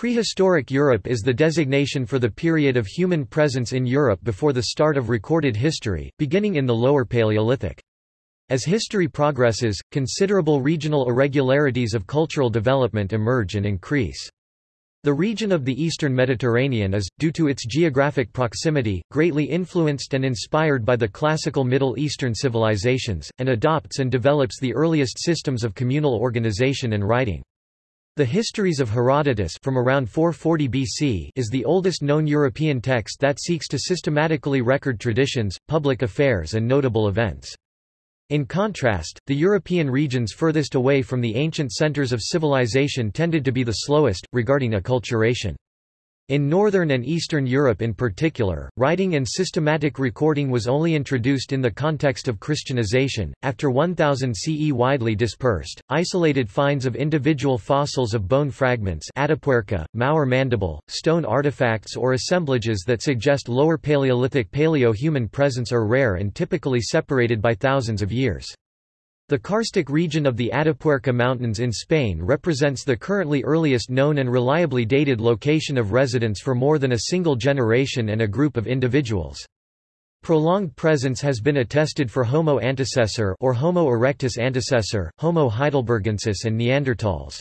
Prehistoric Europe is the designation for the period of human presence in Europe before the start of recorded history, beginning in the Lower Paleolithic. As history progresses, considerable regional irregularities of cultural development emerge and increase. The region of the eastern Mediterranean is, due to its geographic proximity, greatly influenced and inspired by the classical Middle Eastern civilizations, and adopts and develops the earliest systems of communal organization and writing. The Histories of Herodotus from around 440 BC is the oldest known European text that seeks to systematically record traditions, public affairs and notable events. In contrast, the European regions furthest away from the ancient centers of civilization tended to be the slowest, regarding acculturation. In Northern and Eastern Europe in particular, writing and systematic recording was only introduced in the context of Christianization. After 1000 CE, widely dispersed, isolated finds of individual fossils of bone fragments, Atapuerca, Mauer mandible, stone artifacts, or assemblages that suggest Lower Paleolithic Paleo-human presence are rare and typically separated by thousands of years. The karstic region of the Atapuerca Mountains in Spain represents the currently earliest known and reliably dated location of residence for more than a single generation and a group of individuals. Prolonged presence has been attested for Homo antecessor or Homo erectus antecessor, Homo heidelbergensis and Neanderthals.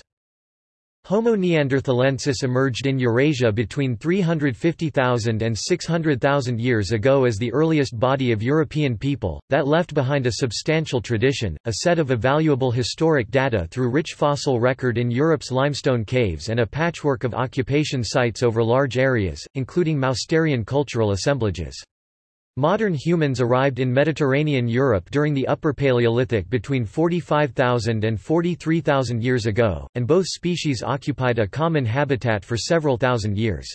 Homo neanderthalensis emerged in Eurasia between 350,000 and 600,000 years ago as the earliest body of European people, that left behind a substantial tradition, a set of evaluable historic data through rich fossil record in Europe's limestone caves and a patchwork of occupation sites over large areas, including Mousterian cultural assemblages. Modern humans arrived in Mediterranean Europe during the Upper Paleolithic between 45,000 and 43,000 years ago, and both species occupied a common habitat for several thousand years.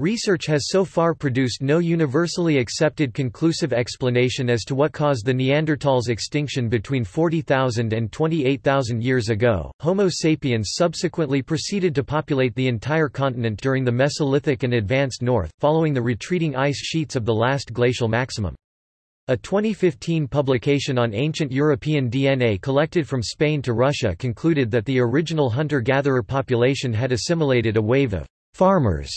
Research has so far produced no universally accepted conclusive explanation as to what caused the Neanderthals' extinction between 40,000 and 28,000 years ago. Homo sapiens subsequently proceeded to populate the entire continent during the Mesolithic and Advanced North, following the retreating ice sheets of the last glacial maximum. A 2015 publication on ancient European DNA collected from Spain to Russia concluded that the original hunter-gatherer population had assimilated a wave of farmers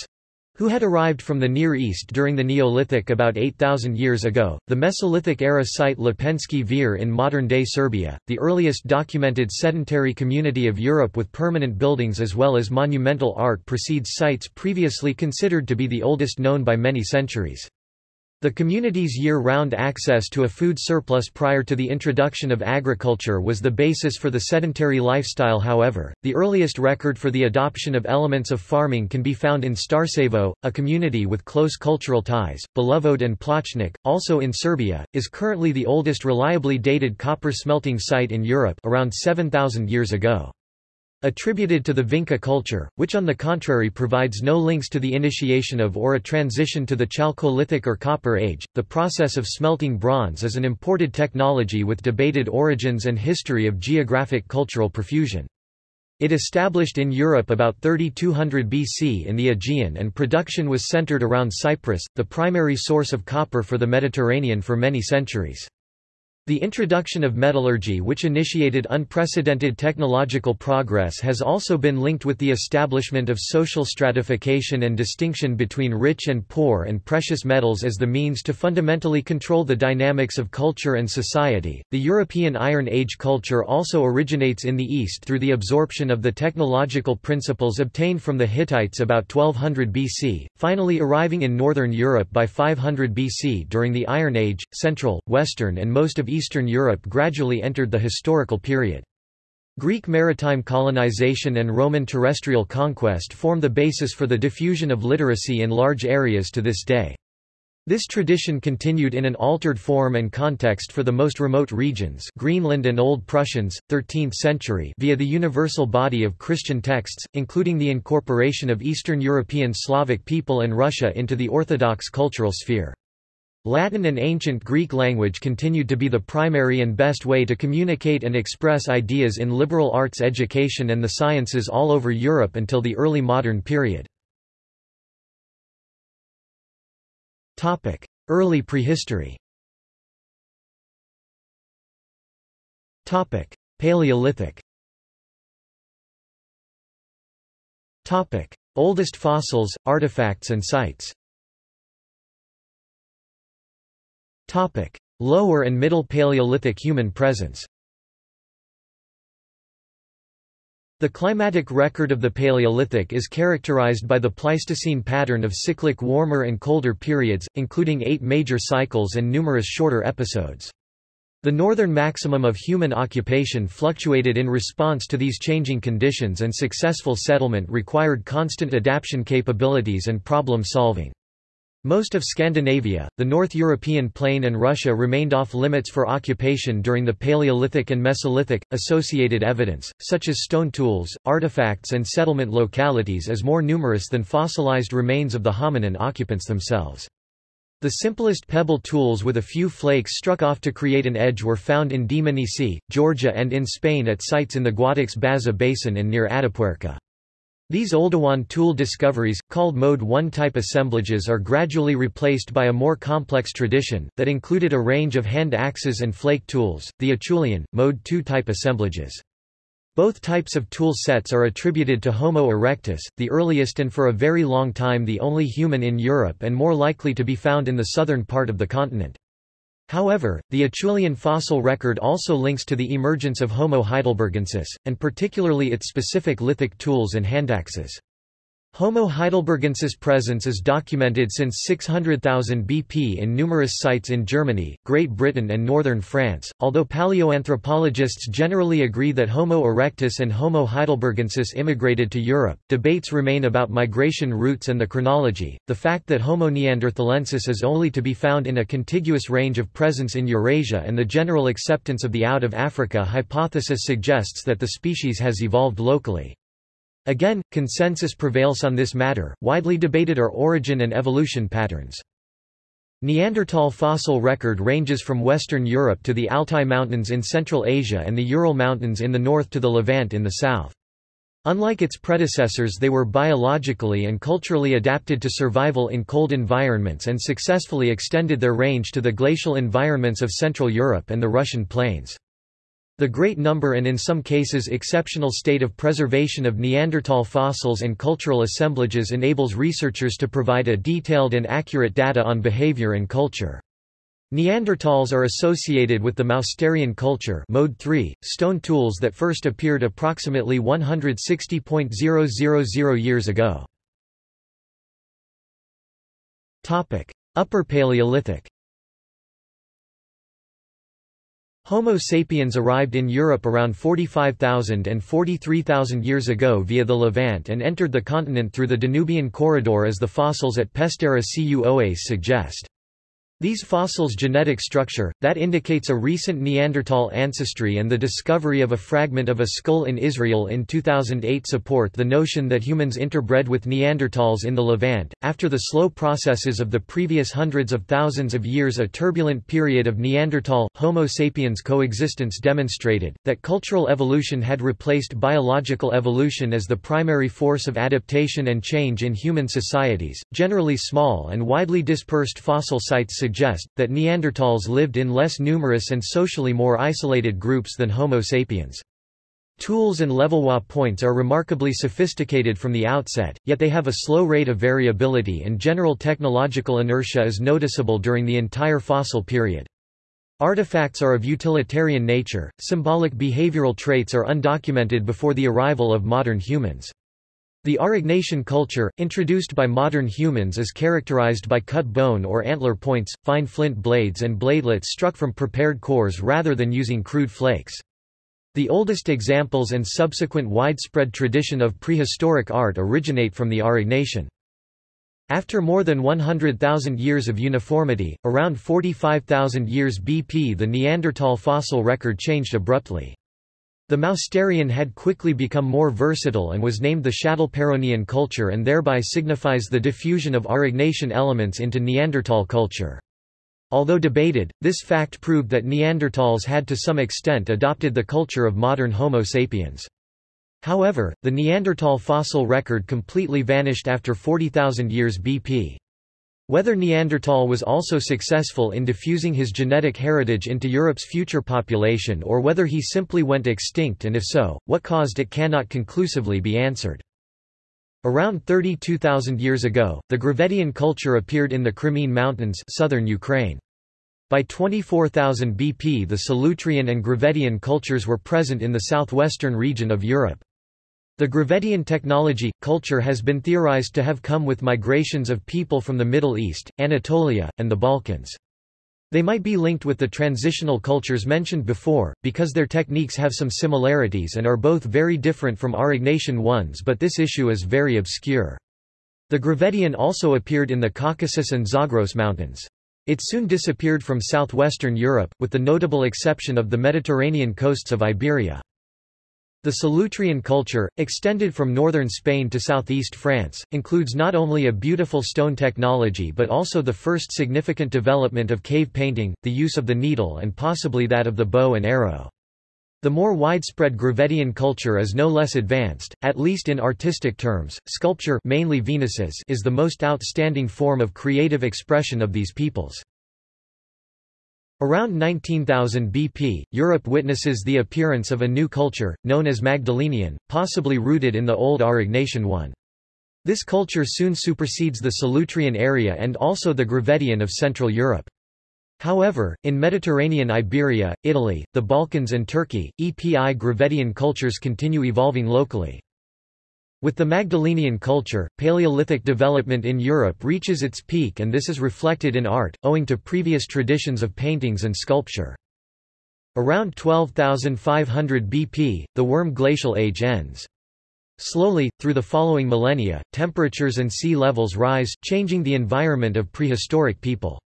who had arrived from the Near East during the Neolithic about 8,000 years ago. The Mesolithic era site Lepenski Vir in modern-day Serbia, the earliest documented sedentary community of Europe with permanent buildings as well as monumental art precedes sites previously considered to be the oldest known by many centuries. The community's year-round access to a food surplus prior to the introduction of agriculture was the basis for the sedentary lifestyle however, the earliest record for the adoption of elements of farming can be found in Starcevo, a community with close cultural ties. Belovod and Plochnik, also in Serbia, is currently the oldest reliably dated copper smelting site in Europe around 7,000 years ago attributed to the Vinca culture, which on the contrary provides no links to the initiation of or a transition to the Chalcolithic or Copper Age. The process of smelting bronze is an imported technology with debated origins and history of geographic cultural profusion. It established in Europe about 3200 BC in the Aegean and production was centered around Cyprus, the primary source of copper for the Mediterranean for many centuries. The introduction of metallurgy which initiated unprecedented technological progress has also been linked with the establishment of social stratification and distinction between rich and poor and precious metals as the means to fundamentally control the dynamics of culture and society. The European Iron Age culture also originates in the East through the absorption of the technological principles obtained from the Hittites about 1200 BC, finally arriving in northern Europe by 500 BC during the Iron Age. Central, Western and most of Eastern Europe gradually entered the historical period. Greek maritime colonization and Roman terrestrial conquest form the basis for the diffusion of literacy in large areas to this day. This tradition continued in an altered form and context for the most remote regions Greenland and Old Prussians, 13th century via the universal body of Christian texts, including the incorporation of Eastern European Slavic people and Russia into the Orthodox cultural sphere. Latin and ancient Greek language continued to be the primary and best way to communicate and express ideas in liberal arts education and the sciences all over Europe until the early modern period. Early prehistory. Paleolithic. Oldest fossils, artifacts and sites Lower and Middle Paleolithic human presence The climatic record of the Paleolithic is characterized by the Pleistocene pattern of cyclic warmer and colder periods, including eight major cycles and numerous shorter episodes. The northern maximum of human occupation fluctuated in response to these changing conditions and successful settlement required constant adaptation capabilities and problem solving. Most of Scandinavia, the North European plain and Russia remained off limits for occupation during the Paleolithic and Mesolithic. Associated evidence, such as stone tools, artifacts and settlement localities is more numerous than fossilized remains of the hominin occupants themselves. The simplest pebble tools with a few flakes struck off to create an edge were found in Dmanisi, Georgia and in Spain at sites in the Guadix-Baza basin and near Atapuerca. These Oldowan tool discoveries, called Mode 1 type assemblages are gradually replaced by a more complex tradition, that included a range of hand axes and flake tools, the Acheulean, Mode 2 type assemblages. Both types of tool sets are attributed to Homo erectus, the earliest and for a very long time the only human in Europe and more likely to be found in the southern part of the continent. However, the Acheulean fossil record also links to the emergence of Homo heidelbergensis, and particularly its specific lithic tools and handaxes. Homo heidelbergensis presence is documented since 600,000 BP in numerous sites in Germany, Great Britain and northern France. Although paleoanthropologists generally agree that Homo erectus and Homo heidelbergensis immigrated to Europe, debates remain about migration routes and the chronology. The fact that Homo neanderthalensis is only to be found in a contiguous range of presence in Eurasia and the general acceptance of the out of Africa hypothesis suggests that the species has evolved locally. Again, consensus prevails on this matter, widely debated are origin and evolution patterns. Neanderthal fossil record ranges from Western Europe to the Altai Mountains in Central Asia and the Ural Mountains in the north to the Levant in the south. Unlike its predecessors they were biologically and culturally adapted to survival in cold environments and successfully extended their range to the glacial environments of Central Europe and the Russian plains. The great number and in some cases exceptional state of preservation of Neanderthal fossils and cultural assemblages enables researchers to provide a detailed and accurate data on behavior and culture. Neanderthals are associated with the Mousterian culture mode 3, stone tools that first appeared approximately 160.000 years ago. Upper Paleolithic Homo sapiens arrived in Europe around 45,000 and 43,000 years ago via the Levant and entered the continent through the Danubian corridor as the fossils at Pestera cu Oase suggest. These fossils' genetic structure, that indicates a recent Neanderthal ancestry and the discovery of a fragment of a skull in Israel in 2008 support the notion that humans interbred with Neanderthals in the Levant. After the slow processes of the previous hundreds of thousands of years a turbulent period of Neanderthal, Homo sapiens coexistence demonstrated, that cultural evolution had replaced biological evolution as the primary force of adaptation and change in human societies. Generally small and widely dispersed fossil sites suggest, that Neanderthals lived in less numerous and socially more isolated groups than Homo sapiens. Tools and Levallois points are remarkably sophisticated from the outset, yet they have a slow rate of variability and general technological inertia is noticeable during the entire fossil period. Artifacts are of utilitarian nature, symbolic behavioral traits are undocumented before the arrival of modern humans. The Aurignacian culture, introduced by modern humans is characterized by cut bone or antler points, fine flint blades and bladelets struck from prepared cores rather than using crude flakes. The oldest examples and subsequent widespread tradition of prehistoric art originate from the Aurignacian. After more than 100,000 years of uniformity, around 45,000 years BP the Neanderthal fossil record changed abruptly. The Mousterian had quickly become more versatile and was named the Châtelperronian culture and thereby signifies the diffusion of Aurignacian elements into Neanderthal culture. Although debated, this fact proved that Neanderthals had to some extent adopted the culture of modern Homo sapiens. However, the Neanderthal fossil record completely vanished after 40,000 years BP. Whether Neanderthal was also successful in diffusing his genetic heritage into Europe's future population or whether he simply went extinct and if so, what caused it cannot conclusively be answered. Around 32,000 years ago, the Gravettian culture appeared in the Crimean Mountains southern Ukraine. By 24,000 BP the Solutrean and Gravettian cultures were present in the southwestern region of Europe. The Gravettian technology, culture has been theorized to have come with migrations of people from the Middle East, Anatolia, and the Balkans. They might be linked with the transitional cultures mentioned before, because their techniques have some similarities and are both very different from Aurignacian ones but this issue is very obscure. The Gravettian also appeared in the Caucasus and Zagros Mountains. It soon disappeared from southwestern Europe, with the notable exception of the Mediterranean coasts of Iberia. The Solutrean culture, extended from northern Spain to southeast France, includes not only a beautiful stone technology but also the first significant development of cave painting, the use of the needle and possibly that of the bow and arrow. The more widespread Gravettian culture is no less advanced, at least in artistic terms. Sculpture mainly Venuses is the most outstanding form of creative expression of these peoples. Around 19,000 BP, Europe witnesses the appearance of a new culture, known as Magdalenian, possibly rooted in the old Aurignacian one. This culture soon supersedes the Solutrean area and also the Gravettian of Central Europe. However, in Mediterranean Iberia, Italy, the Balkans and Turkey, EPI Gravettian cultures continue evolving locally. With the Magdalenian culture, Paleolithic development in Europe reaches its peak and this is reflected in art, owing to previous traditions of paintings and sculpture. Around 12,500 BP, the Würm Glacial Age ends. Slowly, through the following millennia, temperatures and sea levels rise, changing the environment of prehistoric people.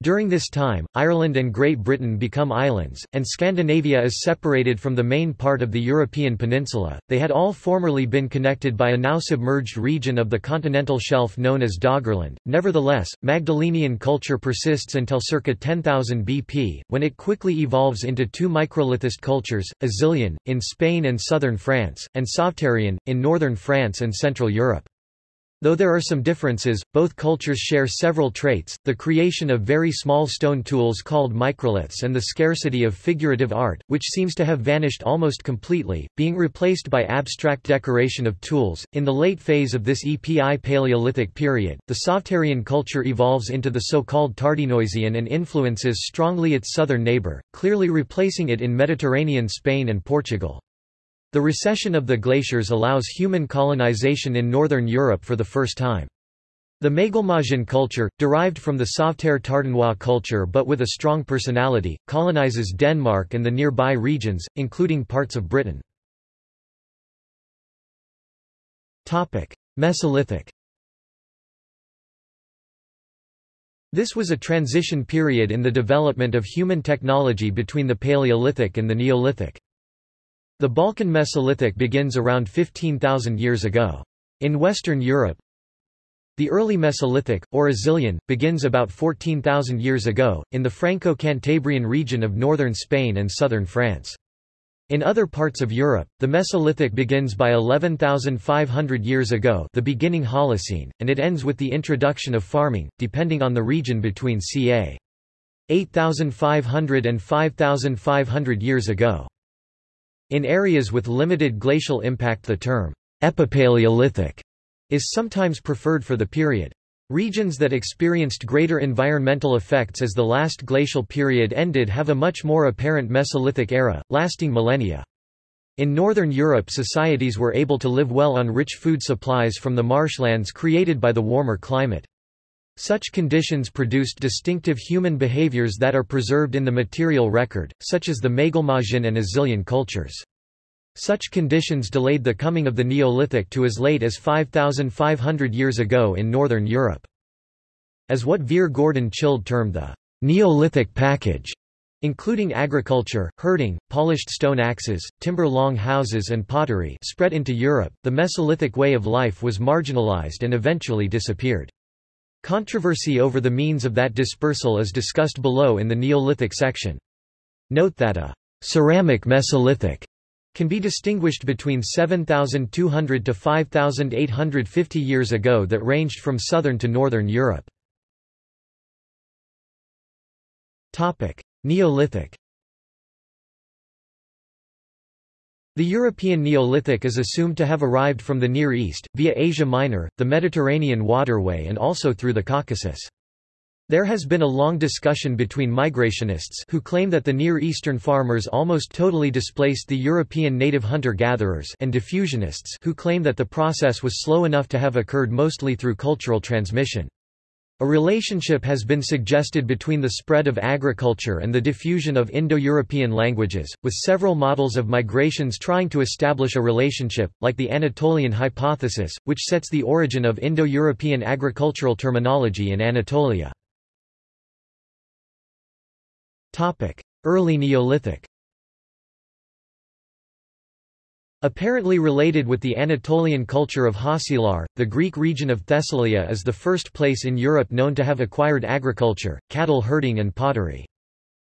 During this time, Ireland and Great Britain become islands, and Scandinavia is separated from the main part of the European peninsula. They had all formerly been connected by a now submerged region of the continental shelf known as Doggerland. Nevertheless, Magdalenian culture persists until circa 10,000 BP, when it quickly evolves into two microlithist cultures, Azilian, in Spain and southern France, and Sauveterrian, in northern France and central Europe. Though there are some differences, both cultures share several traits, the creation of very small stone tools called microliths and the scarcity of figurative art, which seems to have vanished almost completely, being replaced by abstract decoration of tools. In the late phase of this EPI Paleolithic period, the Sauveterrian culture evolves into the so-called Tardenoisian and influences strongly its southern neighbor, clearly replacing it in Mediterranean Spain and Portugal. The recession of the glaciers allows human colonization in northern Europe for the first time. The Maglemosian culture, derived from the Sauveterre Tardenois culture but with a strong personality, colonizes Denmark and the nearby regions, including parts of Britain. Mesolithic This was a transition period in the development of human technology between the Paleolithic and the Neolithic. The Balkan Mesolithic begins around 15,000 years ago. In Western Europe, the early Mesolithic, or Azilian, begins about 14,000 years ago, in the Franco-Cantabrian region of northern Spain and southern France. In other parts of Europe, the Mesolithic begins by 11,500 years ago the beginning Holocene, and it ends with the introduction of farming, depending on the region between ca. 8,500 and 5,500 years ago. In areas with limited glacial impact the term epipaleolithic is sometimes preferred for the period. Regions that experienced greater environmental effects as the last glacial period ended have a much more apparent Mesolithic era, lasting millennia. In northern Europe societies were able to live well on rich food supplies from the marshlands created by the warmer climate. Such conditions produced distinctive human behaviors that are preserved in the material record, such as the Maglemosian and Azilian cultures. Such conditions delayed the coming of the Neolithic to as late as 5,500 years ago in northern Europe. As what Vere Gordon Childe termed the Neolithic package, including agriculture, herding, polished stone axes, timber long houses and pottery spread into Europe, the Mesolithic way of life was marginalized and eventually disappeared. Controversy over the means of that dispersal is discussed below in the Neolithic section. Note that a ceramic Mesolithic can be distinguished between 7,200 to 5,850 years ago that ranged from southern to northern Europe. Neolithic The European Neolithic is assumed to have arrived from the Near East, via Asia Minor, the Mediterranean waterway and also through the Caucasus. There has been a long discussion between migrationists who claim that the Near Eastern farmers almost totally displaced the European native hunter-gatherers and diffusionists who claim that the process was slow enough to have occurred mostly through cultural transmission. A relationship has been suggested between the spread of agriculture and the diffusion of Indo-European languages, with several models of migrations trying to establish a relationship, like the Anatolian hypothesis, which sets the origin of Indo-European agricultural terminology in Anatolia. Early Neolithic Apparently related with the Anatolian culture of Hacilar, the Greek region of Thessalia is the first place in Europe known to have acquired agriculture, cattle herding and pottery.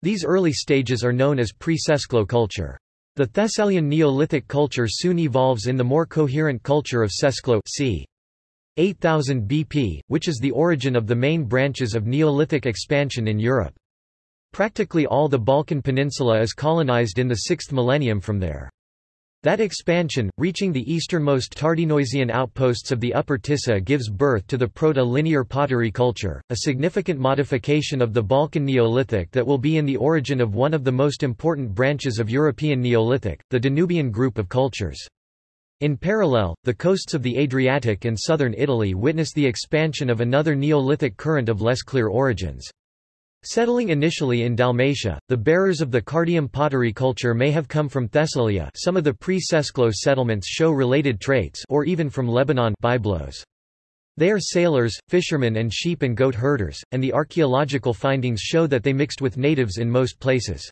These early stages are known as pre-Sesklo culture. The Thessalian Neolithic culture soon evolves in the more coherent culture of Sesklo c. 8000 BP, which is the origin of the main branches of Neolithic expansion in Europe. Practically all the Balkan Peninsula is colonized in the 6th millennium from there. That expansion, reaching the easternmost Tardenoisian outposts of the Upper Tisa gives birth to the Proto-Linear pottery culture, a significant modification of the Balkan Neolithic that will be in the origin of one of the most important branches of European Neolithic, the Danubian group of cultures. In parallel, the coasts of the Adriatic and southern Italy witness the expansion of another Neolithic current of less clear origins. Settling initially in Dalmatia, the bearers of the Cardium pottery culture may have come from Thessalia some of the pre-Sesklo settlements show related traits or even from Lebanon Byblos. They are sailors, fishermen and sheep and goat herders, and the archaeological findings show that they mixed with natives in most places.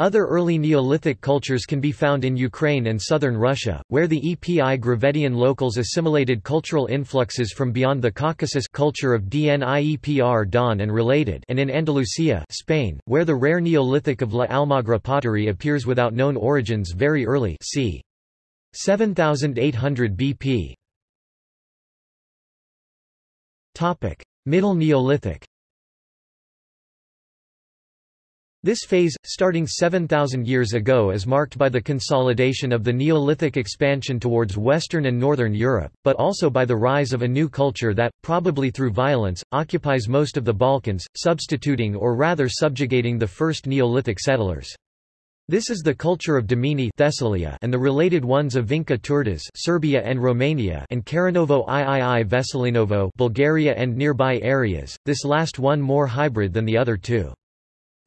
Other early Neolithic cultures can be found in Ukraine and southern Russia, where the Epi Gravettian locals assimilated cultural influxes from beyond the Caucasus culture of Dniepr Don and related and in Andalusia Spain, where the rare Neolithic of La Almagra pottery appears without known origins very early c. 7800 BP. Middle Neolithic This phase, starting 7,000 years ago is marked by the consolidation of the Neolithic expansion towards Western and Northern Europe, but also by the rise of a new culture that, probably through violence, occupies most of the Balkans, substituting or rather subjugating the first Neolithic settlers. This is the culture of Dimini Thessalia and the related ones of Vinca Turdas Serbia and Romania and Karanovo III Veselinovo Bulgaria and nearby areas, this last one more hybrid than the other two.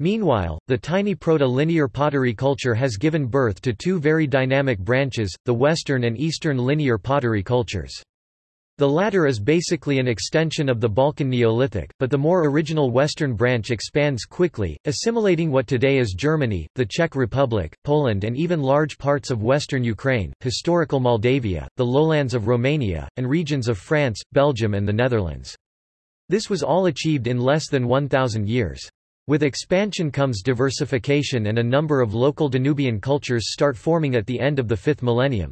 Meanwhile, the tiny proto-linear pottery culture has given birth to two very dynamic branches, the Western and Eastern linear pottery cultures. The latter is basically an extension of the Balkan Neolithic, but the more original Western branch expands quickly, assimilating what today is Germany, the Czech Republic, Poland and even large parts of western Ukraine, historical Moldavia, the lowlands of Romania, and regions of France, Belgium and the Netherlands. This was all achieved in less than 1,000 years. With expansion comes diversification and a number of local Danubian cultures start forming at the end of the 5th millennium.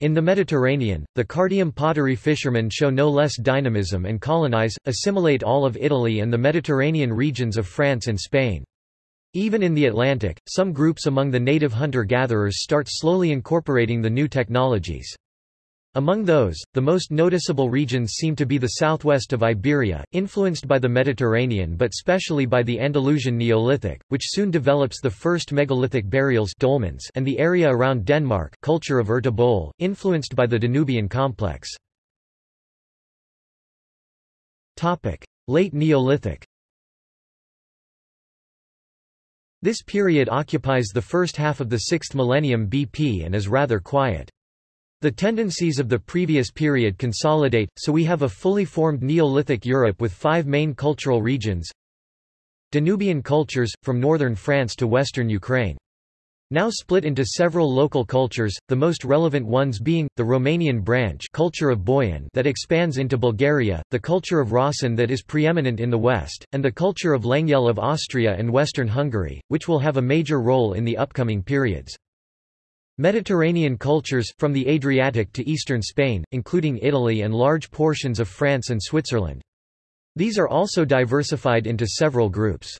In the Mediterranean, the Cardium pottery fishermen show no less dynamism and colonize, assimilate all of Italy and the Mediterranean regions of France and Spain. Even in the Atlantic, some groups among the native hunter-gatherers start slowly incorporating the new technologies. Among those, the most noticeable regions seem to be the southwest of Iberia, influenced by the Mediterranean but specially by the Andalusian Neolithic, which soon develops the first megalithic burials dolmens and the area around Denmark culture of Ertebol, influenced by the Danubian complex. Late Neolithic This period occupies the first half of the 6th millennium BP and is rather quiet. The tendencies of the previous period consolidate, so we have a fully formed Neolithic Europe with five main cultural regions Danubian cultures, from northern France to western Ukraine. Now split into several local cultures, the most relevant ones being, the Romanian branch culture of Boian that expands into Bulgaria, the culture of Rössen that is preeminent in the west, and the culture of Lengyel of Austria and western Hungary, which will have a major role in the upcoming periods. Mediterranean cultures, from the Adriatic to eastern Spain, including Italy and large portions of France and Switzerland. These are also diversified into several groups.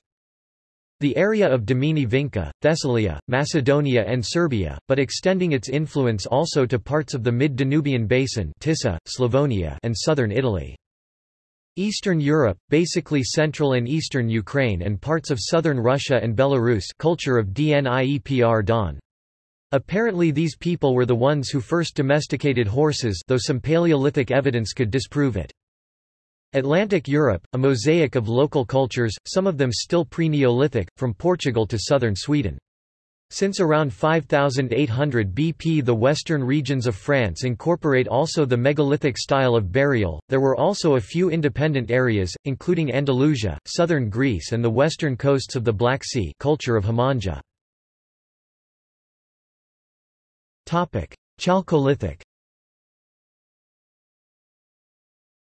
The area of Dimini Vinca, Thessalia, Macedonia and Serbia, but extending its influence also to parts of the mid-Danubian basin Tisa, Slavonia and southern Italy. Eastern Europe, basically central and eastern Ukraine and parts of southern Russia and Belarus culture of Dniepr Don. Apparently these people were the ones who first domesticated horses though some Paleolithic evidence could disprove it. Atlantic Europe, a mosaic of local cultures, some of them still pre-Neolithic, from Portugal to southern Sweden. Since around 5800 BP the western regions of France incorporate also the megalithic style of burial, there were also a few independent areas, including Andalusia, southern Greece and the western coasts of the Black Sea culture of Hamangia. Chalcolithic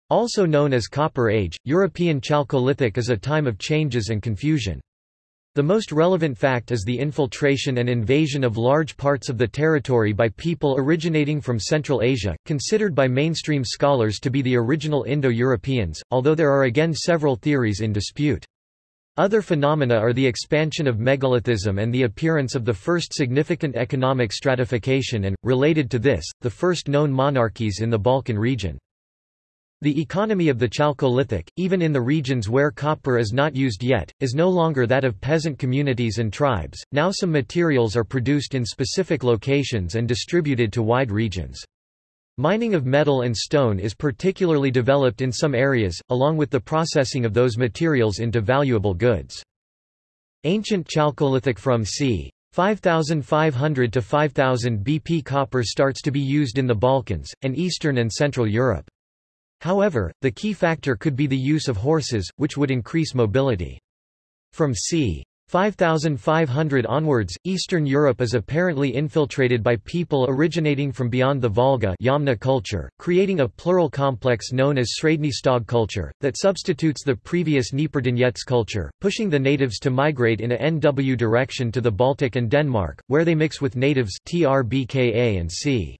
Also known as Copper Age, European Chalcolithic is a time of changes and confusion. The most relevant fact is the infiltration and invasion of large parts of the territory by people originating from Central Asia, considered by mainstream scholars to be the original Indo-Europeans, although there are again several theories in dispute. Other phenomena are the expansion of megalithism and the appearance of the first significant economic stratification and, related to this, the first known monarchies in the Balkan region. The economy of the Chalcolithic, even in the regions where copper is not used yet, is no longer that of peasant communities and tribes, now some materials are produced in specific locations and distributed to wide regions. Mining of metal and stone is particularly developed in some areas, along with the processing of those materials into valuable goods. Ancient Chalcolithic from c. 5500 to 5000 BP copper starts to be used in the Balkans, and Eastern and Central Europe. However, the key factor could be the use of horses, which would increase mobility. From c. 5500 onwards, Eastern Europe is apparently infiltrated by people originating from beyond the Volga Yamna culture, creating a plural complex known as Srednji culture, that substitutes the previous Dnieprdonets culture, pushing the natives to migrate in a NW direction to the Baltic and Denmark, where they mix with natives Trbka and c.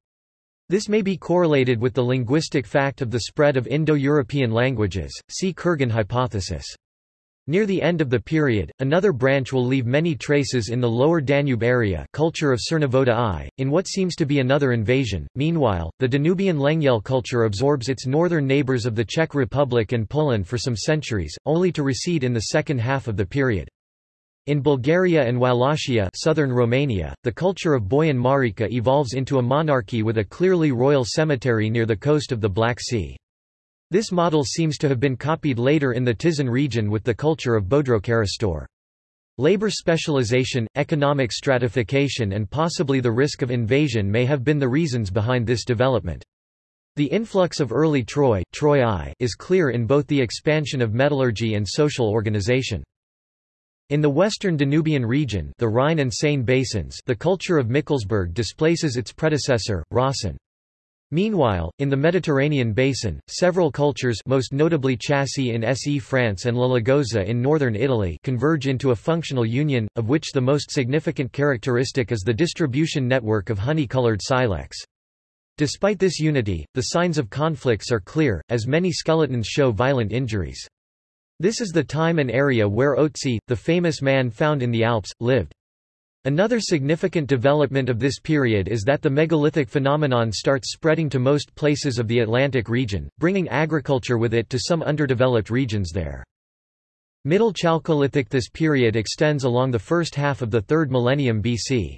This may be correlated with the linguistic fact of the spread of Indo-European languages, see Kurgan hypothesis. Near the end of the period, another branch will leave many traces in the lower Danube area culture of Cernavodă I, in what seems to be another invasion. Meanwhile, the Danubian Lengyel culture absorbs its northern neighbors of the Czech Republic and Poland for some centuries, only to recede in the second half of the period. In Bulgaria and Wallachia southern Romania, the culture of Boian Marica evolves into a monarchy with a clearly royal cemetery near the coast of the Black Sea. This model seems to have been copied later in the Tizan region with the culture of Bodrokarastor. Labor specialization, economic stratification and possibly the risk of invasion may have been the reasons behind this development. The influx of early Troy, Troy I is clear in both the expansion of metallurgy and social organization. In the western Danubian region the Rhine and Seine basins the culture of Michelsberg displaces its predecessor, Rasen. Meanwhile, in the Mediterranean basin, several cultures most notably Chassey in SE France and Lalagoza in northern Italy converge into a functional union, of which the most significant characteristic is the distribution network of honey-colored silex. Despite this unity, the signs of conflicts are clear, as many skeletons show violent injuries. This is the time and area where Otzi, the famous man found in the Alps, lived. Another significant development of this period is that the megalithic phenomenon starts spreading to most places of the Atlantic region, bringing agriculture with it to some underdeveloped regions there. Middle Chalcolithic This period extends along the first half of the 3rd millennium BC.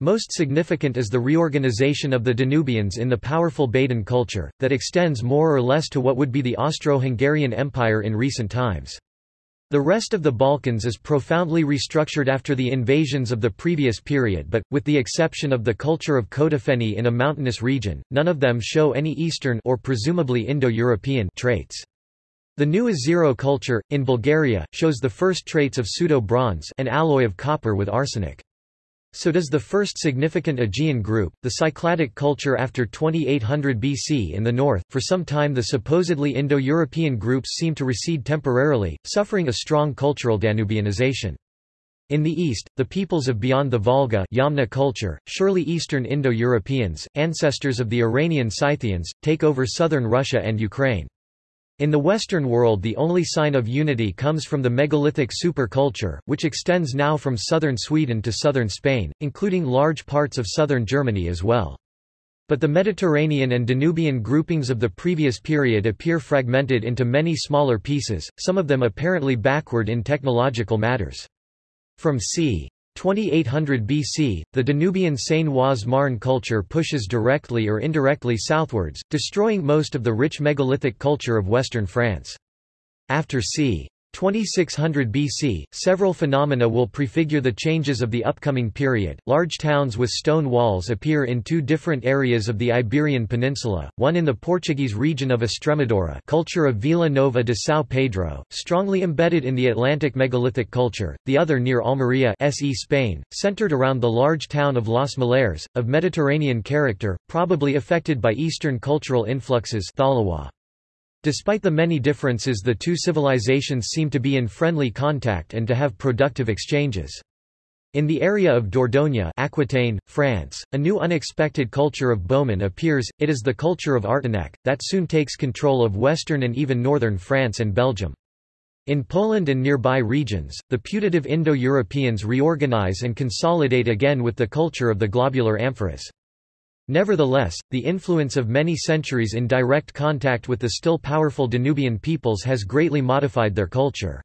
Most significant is the reorganization of the Danubians in the powerful Baden culture, that extends more or less to what would be the Austro-Hungarian Empire in recent times. The rest of the Balkans is profoundly restructured after the invasions of the previous period but, with the exception of the culture of Coțofeni in a mountainous region, none of them show any Eastern or presumably Indo-European traits. The new Ezero culture, in Bulgaria, shows the first traits of pseudo-bronze an alloy of copper with arsenic. So does the first significant Aegean group, the Cycladic culture after 2800 BC in the north. For some time the supposedly Indo-European groups seem to recede temporarily, suffering a strong cultural Danubianization. In the east, the peoples of beyond the Volga Yamna culture, surely Eastern Indo-Europeans, ancestors of the Iranian Scythians, take over southern Russia and Ukraine. In the Western world the only sign of unity comes from the megalithic superculture, which extends now from southern Sweden to southern Spain, including large parts of southern Germany as well. But the Mediterranean and Danubian groupings of the previous period appear fragmented into many smaller pieces, some of them apparently backward in technological matters. From c. 2800 BC, the Danubian Seine-Oise-Marne culture pushes directly or indirectly southwards, destroying most of the rich megalithic culture of western France. After c. 2600 BC, several phenomena will prefigure the changes of the upcoming period. Large towns with stone walls appear in two different areas of the Iberian Peninsula, one in the Portuguese region of Estremadura, culture of Vila Nova de São Pedro, strongly embedded in the Atlantic megalithic culture, the other near Almería SE Spain, centered around the large town of Los Millares, of Mediterranean character, probably affected by Eastern cultural influxes Thalawa. Despite the many differences the two civilizations seem to be in friendly contact and to have productive exchanges. In the area of Dordogne Aquitaine, France, a new unexpected culture of bowmen appears, it is the culture of Artenac, that soon takes control of western and even northern France and Belgium. In Poland and nearby regions, the putative Indo-Europeans reorganize and consolidate again with the culture of the globular amphoras. Nevertheless, the influence of many centuries in direct contact with the still powerful Danubian peoples has greatly modified their culture.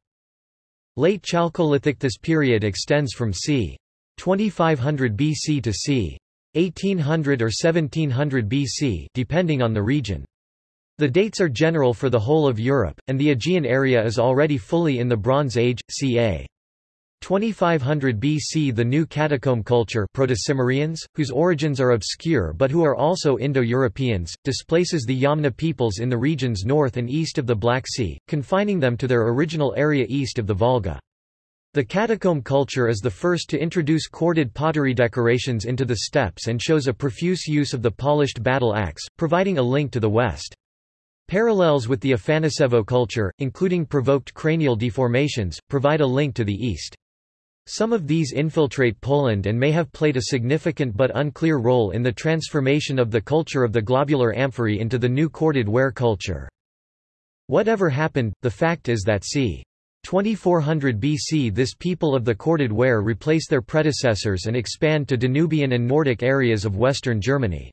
Late Chalcolithic This period extends from c. 2500 BC to c. 1800 or 1700 BC depending on the region. The dates are general for the whole of Europe, and the Aegean area is already fully in the Bronze Age, ca. 2500 BC The new catacomb culture Proto-Cimmerians, whose origins are obscure but who are also Indo-Europeans, displaces the Yamna peoples in the regions north and east of the Black Sea, confining them to their original area east of the Volga. The catacomb culture is the first to introduce corded pottery decorations into the steppes and shows a profuse use of the polished battle axe, providing a link to the west. Parallels with the Afanasevo culture, including provoked cranial deformations, provide a link to the east. Some of these infiltrate Poland and may have played a significant but unclear role in the transformation of the culture of the globular amphorae into the new corded ware culture. Whatever happened, the fact is that c. 2400 BC this people of the corded ware replace their predecessors and expand to Danubian and Nordic areas of western Germany.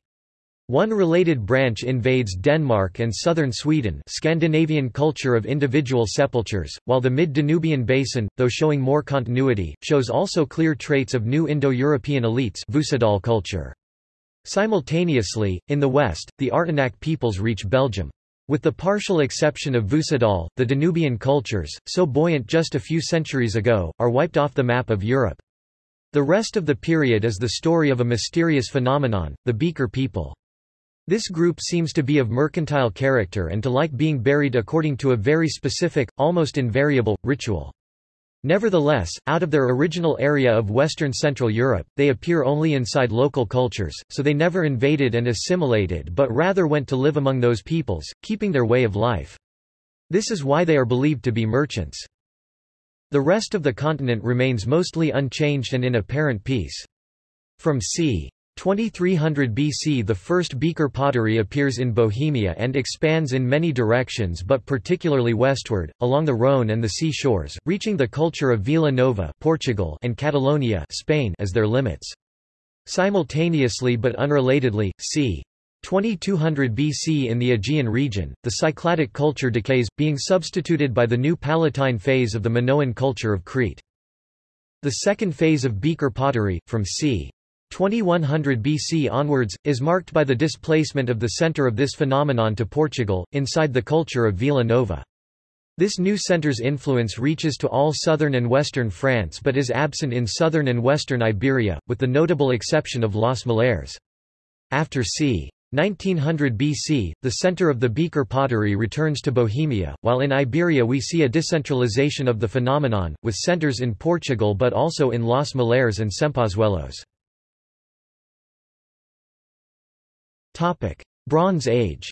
One related branch invades Denmark and southern Sweden Scandinavian culture of individual sepultures, while the mid-Danubian basin, though showing more continuity, shows also clear traits of new Indo-European elites Vucedol culture. Simultaneously, in the west, the Artenac peoples reach Belgium. With the partial exception of Vucedol, the Danubian cultures, so buoyant just a few centuries ago, are wiped off the map of Europe. The rest of the period is the story of a mysterious phenomenon, the Beaker people. This group seems to be of mercantile character and to like being buried according to a very specific, almost invariable, ritual. Nevertheless, out of their original area of Western Central Europe, they appear only inside local cultures, so they never invaded and assimilated but rather went to live among those peoples, keeping their way of life. This is why they are believed to be merchants. The rest of the continent remains mostly unchanged and in apparent peace. From c. 2300 BC The first beaker pottery appears in Bohemia and expands in many directions but particularly westward, along the Rhône and the sea shores, reaching the culture of Vila Nova Portugal and Catalonia Spain as their limits. Simultaneously but unrelatedly, c. 2200 BC in the Aegean region, the Cycladic culture decays, being substituted by the new Palatine phase of the Minoan culture of Crete. The second phase of beaker pottery, from c. 2100 BC onwards, is marked by the displacement of the center of this phenomenon to Portugal, inside the culture of Vila Nova. This new center's influence reaches to all southern and western France but is absent in southern and western Iberia, with the notable exception of Los Millares. After c. 1900 BC, the center of the beaker pottery returns to Bohemia, while in Iberia we see a decentralization of the phenomenon, with centers in Portugal but also in Los Millares and Ciempozuelos. Bronze Age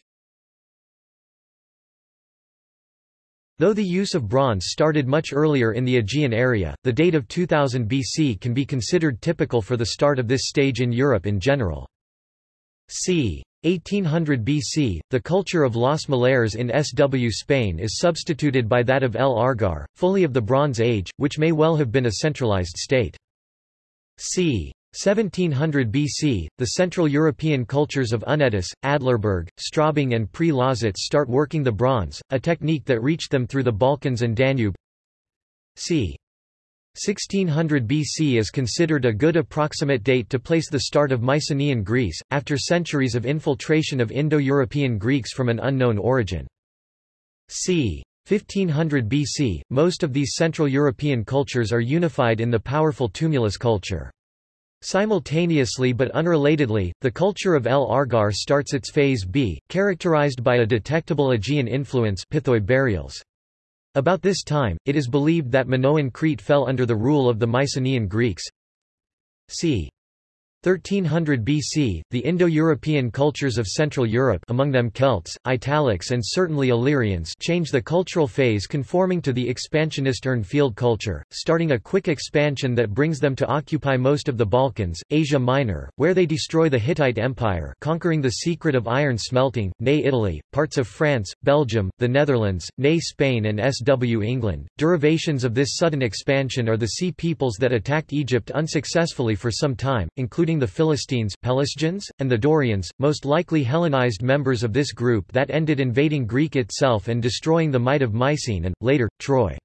Though the use of bronze started much earlier in the Aegean area, the date of 2000 BC can be considered typical for the start of this stage in Europe in general. c. 1800 BC, the culture of Los Millares in SW Spain is substituted by that of El Argar, fully of the Bronze Age, which may well have been a centralized state. c. 1700 BC, the Central European cultures of Unetice, Adlerberg, Straubing and Pre-Lausitz start working the bronze, a technique that reached them through the Balkans and Danube. c. 1600 BC is considered a good approximate date to place the start of Mycenaean Greece, after centuries of infiltration of Indo-European Greeks from an unknown origin. c. 1500 BC, most of these Central European cultures are unified in the powerful tumulus culture. Simultaneously but unrelatedly, the culture of El Argar starts its phase B, characterized by a detectable Aegean influence burials. About this time, it is believed that Minoan Crete fell under the rule of the Mycenaean Greeks. c. 1300 BC, the Indo-European cultures of Central Europe among them Celts, Italics and certainly Illyrians change the cultural phase conforming to the expansionist Urnfield culture, starting a quick expansion that brings them to occupy most of the Balkans, Asia Minor, where they destroy the Hittite Empire conquering the secret of iron smelting, nay Italy, parts of France, Belgium, the Netherlands, nay Spain and SW England. Derivations of this sudden expansion are the Sea peoples that attacked Egypt unsuccessfully for some time, including including the Philistines Pelasgians, and the Dorians, most likely Hellenized members of this group that ended invading Greek itself and destroying the might of Mycenae and, later, Troy.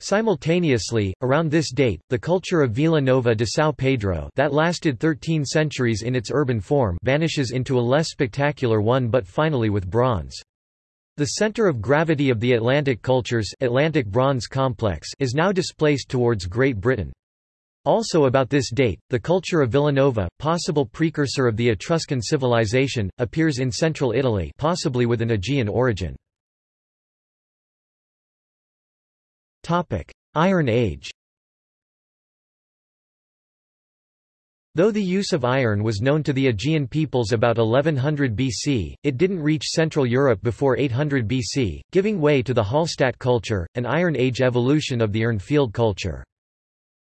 Simultaneously, around this date, the culture of Vila Nova de São Pedro that lasted 13 centuries in its urban form vanishes into a less spectacular one but finally with bronze. The center of gravity of the Atlantic cultures Atlantic Bronze Complex is now displaced towards Great Britain. Also about this date, the culture of Villanova, possible precursor of the Etruscan civilization, appears in central Italy possibly with an Aegean origin. Iron Age Though the use of iron was known to the Aegean peoples about 1100 BC, it didn't reach Central Europe before 800 BC, giving way to the Hallstatt culture, an Iron Age evolution of the Urnfield culture.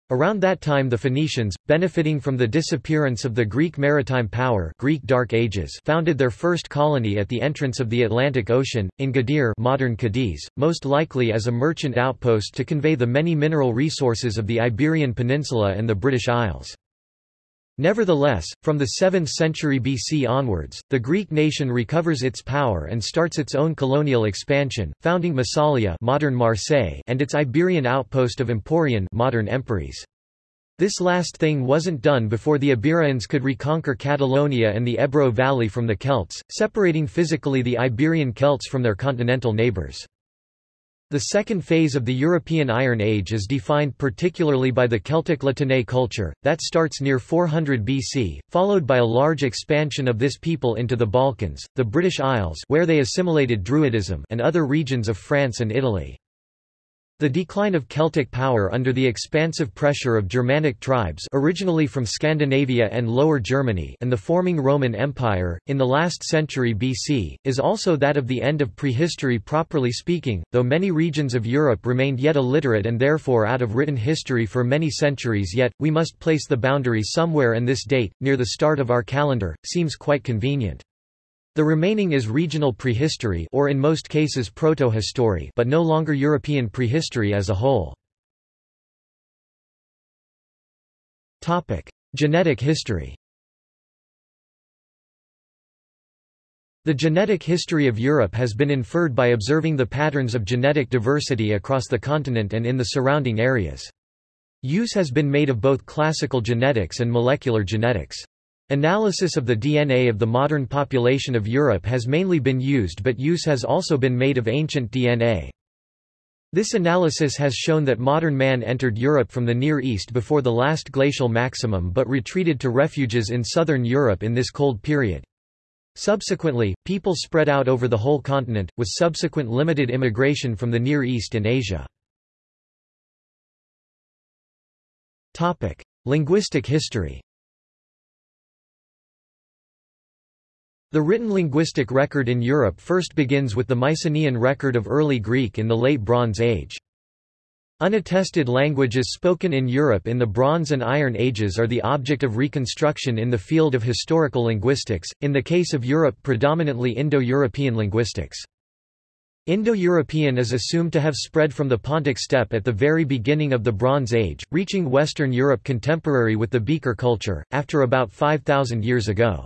Around that time the Phoenicians, benefiting from the disappearance of the Greek maritime power Greek Dark Ages founded their first colony at the entrance of the Atlantic Ocean, in Gadir modern Cadiz, most likely as a merchant outpost to convey the many mineral resources of the Iberian Peninsula and the British Isles. Nevertheless, from the 7th century BC onwards, the Greek nation recovers its power and starts its own colonial expansion, founding Massalia modern Marseille and its Iberian outpost of Emporion modern Empúries. This last thing wasn't done before the Iberians could reconquer Catalonia and the Ebro Valley from the Celts, separating physically the Iberian Celts from their continental neighbors. The second phase of the European Iron Age is defined particularly by the Celtic La Tène culture, that starts near 400 BC, followed by a large expansion of this people into the Balkans, the British Isles where they assimilated Druidism and other regions of France and Italy. The decline of Celtic power under the expansive pressure of Germanic tribes originally from Scandinavia and Lower Germany and the forming Roman Empire, in the last century BC, is also that of the end of prehistory properly speaking, though many regions of Europe remained yet illiterate and therefore out of written history for many centuries yet, we must place the boundary somewhere and this date, near the start of our calendar, seems quite convenient. The remaining is regional prehistory or in most cases protohistory but no longer European prehistory as a whole. Topic: Genetic history. The genetic history of Europe has been inferred by observing the patterns of genetic diversity across the continent and in the surrounding areas. Use has been made of both classical genetics and molecular genetics. Analysis of the DNA of the modern population of Europe has mainly been used but use has also been made of ancient DNA. This analysis has shown that modern man entered Europe from the Near East before the last glacial maximum but retreated to refuges in southern Europe in this cold period. Subsequently, people spread out over the whole continent, with subsequent limited immigration from the Near East and Asia. Linguistic history The written linguistic record in Europe first begins with the Mycenaean record of early Greek in the Late Bronze Age. Unattested languages spoken in Europe in the Bronze and Iron Ages are the object of reconstruction in the field of historical linguistics, in the case of Europe predominantly Indo-European linguistics. Indo-European is assumed to have spread from the Pontic steppe at the very beginning of the Bronze Age, reaching Western Europe contemporary with the Beaker culture, after about 5,000 years ago.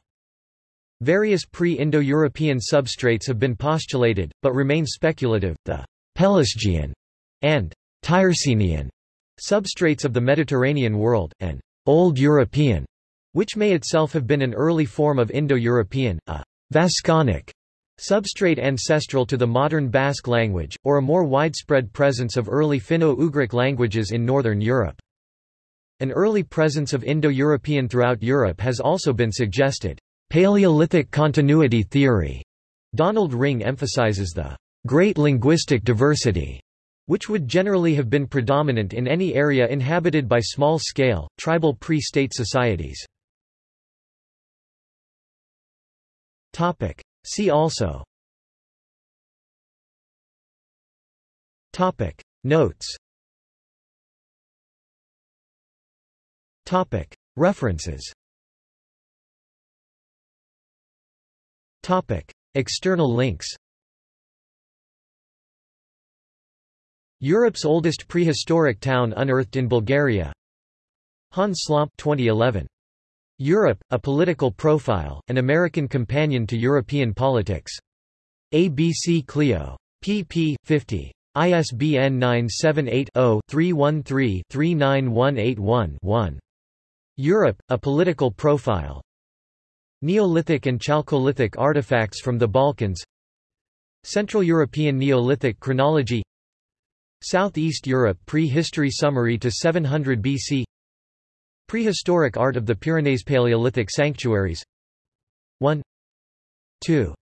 Various pre-Indo-European substrates have been postulated, but remain speculative, the Pelasgian and Tyrsenian substrates of the Mediterranean world, and Old European, which may itself have been an early form of Indo-European, a Vasconic substrate ancestral to the modern Basque language, or a more widespread presence of early Finno-Ugric languages in northern Europe. An early presence of Indo-European throughout Europe has also been suggested. Paleolithic continuity theory. Donald Ringe emphasizes the great linguistic diversity, which would generally have been predominant in any area inhabited by small-scale, tribal pre-state societies. See also. Topic. Notes. Topic. References Topic. External links Europe's oldest prehistoric town unearthed in Bulgaria Hans Slomp 2011. Europe, A Political Profile, an American Companion to European Politics. ABC Clio. pp. 50. ISBN 978-0-313-39181-1. Europe, A Political Profile. Neolithic and Chalcolithic artifacts from the Balkans. Central European Neolithic chronology. Southeast Europe Prehistory summary to 700 BC Prehistoric art of the Pyrenees Paleolithic sanctuaries. 1 2